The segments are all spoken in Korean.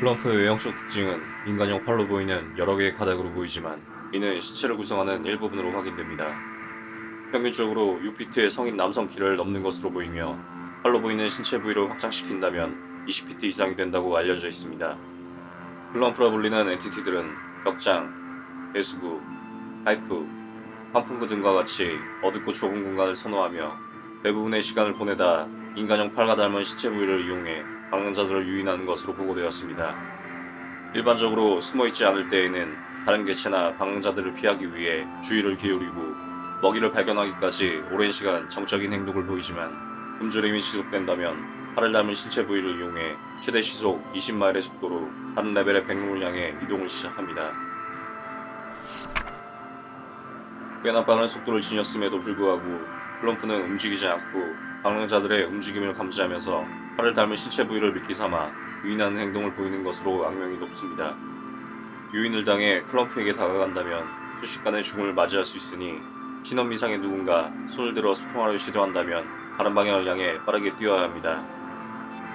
플럼프의 외형적 특징은 인간형 팔로 보이는 여러 개의 가닥으로 보이지만 이는 시체를 구성하는 일부분으로 확인됩니다. 평균적으로 6피트의 성인 남성 키를 넘는 것으로 보이며 팔로 보이는 신체 부위를 확장시킨다면 20피트 이상이 된다고 알려져 있습니다. 플럼프라 불리는 entity들은 벽장, 배수구, 파이프, 환풍구 등과 같이 어둡고 좁은 공간을 선호하며 대부분의 시간을 보내다 인간형 팔과 닮은 신체 부위를 이용해 방랑자들을 유인하는 것으로 보고되었습니다. 일반적으로 숨어있지 않을 때에는 다른 개체나 방랑자들을 피하기 위해 주의를 기울이고 먹이를 발견하기까지 오랜 시간 정적인 행동을 보이지만 굶주림이 지속된다면 팔을 닮은 신체 부위를 이용해 최대 시속 20마일의 속도로 다른 레벨의 백룸을 향해 이동을 시작합니다. 꽤나 빠른 속도를 지녔음에도 불구하고 플럼프는 움직이지 않고 방랑자들의 움직임을 감지하면서 팔을 닮은 신체 부위를 미끼 삼아 유인하는 행동을 보이는 것으로 악명이 높습니다. 유인을 당해 플럼프에게 다가간다면 순식간에 죽음을 맞이할 수 있으니 신원 미상의 누군가 손을 들어 소통하려 시도한다면 다른 방향을 향해 빠르게 뛰어야 합니다.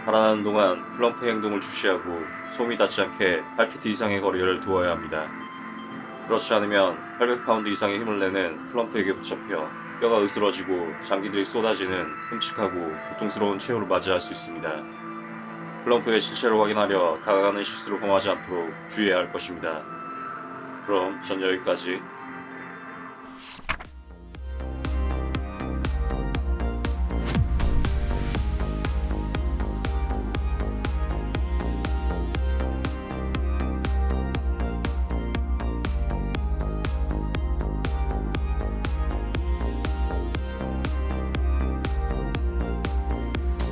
달아나는 동안 플럼프의 행동을 주시하고 소음이 닿지 않게 8피트 이상의 거리를 두어야 합니다. 그렇지 않으면 800파운드 이상의 힘을 내는 플럼프에게 붙잡혀 뼈가 으스러지고 장기들이 쏟아지는 끔찍하고 고통스러운 최후를 맞이할 수 있습니다. 플럼프의 신체를 확인하려 다가가는 실수를 범하지 않도록 주의해야 할 것입니다. 그럼 전 여기까지